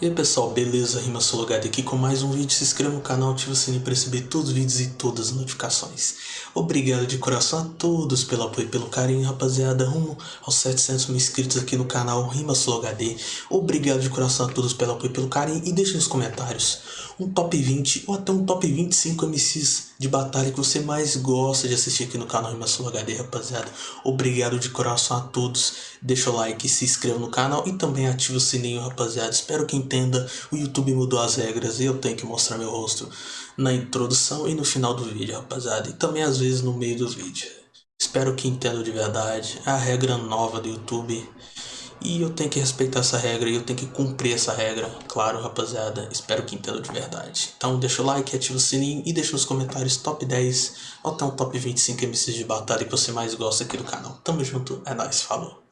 E aí pessoal, beleza? Rima Sologado aqui com mais um vídeo. Se inscreva no canal, ative o sininho para receber todos os vídeos e todas as notificações. Obrigado de coração a todos pelo apoio e pelo carinho, rapaziada. Rumo aos 700 mil inscritos aqui no canal Rima Sologad. Obrigado de coração a todos pelo apoio e pelo carinho. E deixe nos comentários um top 20 ou até um top 25 MCs de batalha que você mais gosta de assistir aqui no canal Rima Sologad, rapaziada. Obrigado de coração a todos. Deixa o like, se inscreva no canal e também ative o sininho, rapaziada. Espero que entenda, o YouTube mudou as regras e eu tenho que mostrar meu rosto na introdução e no final do vídeo, rapaziada. E também às vezes no meio do vídeo. Espero que entenda de verdade. É a regra nova do YouTube. E eu tenho que respeitar essa regra e eu tenho que cumprir essa regra. Claro, rapaziada. Espero que entenda de verdade. Então deixa o like, ativa o sininho e deixa nos comentários top 10 ou até um top 25 MCs de batalha que você mais gosta aqui do canal. Tamo junto, é nóis, falou.